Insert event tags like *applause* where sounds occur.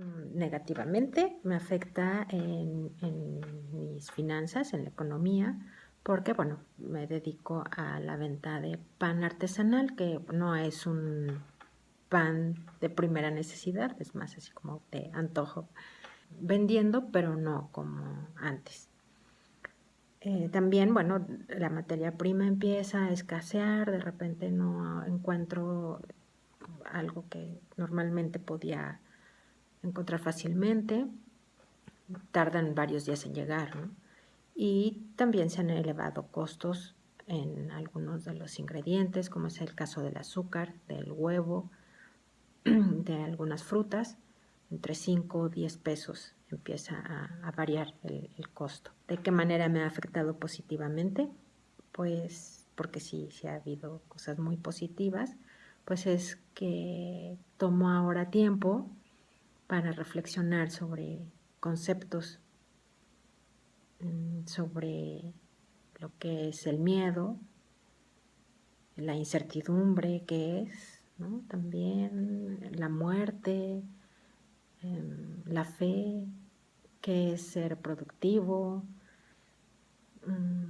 mm, negativamente, me afecta en, mis finanzas, en la economía, porque, bueno, me dedico a la venta de pan artesanal, que no es un pan de primera necesidad, es más así como de antojo, vendiendo, pero no como antes. Eh, también, bueno, la materia prima empieza a escasear, de repente no encuentro algo que normalmente podía encontrar fácilmente, tardan varios días en llegar, Y también se han elevado costos en algunos de los ingredientes, como es el caso del azúcar, del huevo, *clears throat* de algunas frutas, entre 5 o 10 pesos empieza a, variar el, costo. ¿De qué manera me ha afectado positivamente? Pues porque sí, sí ha habido cosas muy positivas, pues es que tomo ahora tiempo para reflexionar sobre conceptos, mm, sobre lo que es el miedo, la incertidumbre que es, también la muerte, em, la fe, que es ser productivo, mm,